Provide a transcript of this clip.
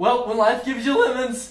Well, when life gives you lemons.